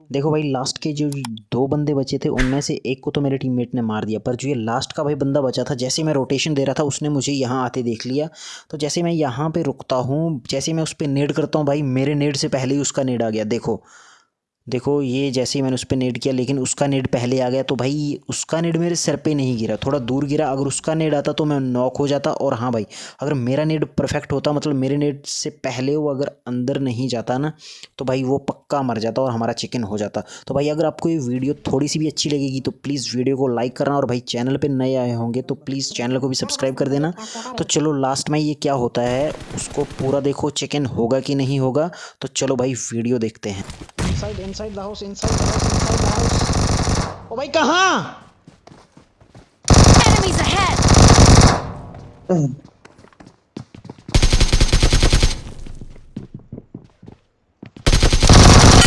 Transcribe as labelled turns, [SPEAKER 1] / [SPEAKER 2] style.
[SPEAKER 1] देखो भाई लास्ट के जो दो बंदे बचे थे, उनमें से एक को तो मेरे टीममेट ने मार दिया। पर जो ये लास्ट का भाई बंदा बचा था, जैसे मैं रोटेशन दे रहा था, उसने मुझे यहाँ आते देख लिया। तो जैसे मैं यहाँ पे रुकता हूँ, जैसे मैं उस पर नेड करता हूँ, भाई, मेरे नेड से पहले ही उसका नेड आ गया। देखो देखो, ये जैसे ही मैंने उस पर नेट किया, लेकिन उसका नेट पहले आ गया तो भाई उसका नेट मेरे सर पे नहीं गिरा। थोड़ा दूर गिरा। अगर उसका नेट आता तो मैं नॉक हो जाता और हाँ भाई, अगर मेरा नेट परफेक्ट होता मतलब मेरे नेट से पहले वो अगर अंदर नहीं जाता ना तो भाई वो पक्का मर जाता और हमारा चिकन हो जाता। तो भाई, अगर आपको ये वीडियो थोड़ी सी भी अच्छी लगेगी तो प्लीज़ वीडियो को लाइक करना और भाई चैनल पर नए आए होंगे तो प्लीज़ चैनल को भी सब्सक्राइब कर देना। तो चलो, लास्ट में ये क्या होता है, उसको पूरा देखो, चिकन होगा कि नहीं होगा। तो चलो भाई, वीडियो देखते हैं।
[SPEAKER 2] inside inside the house inside the house inside the house ओ भाई कहाँ
[SPEAKER 3] Enemies ahead!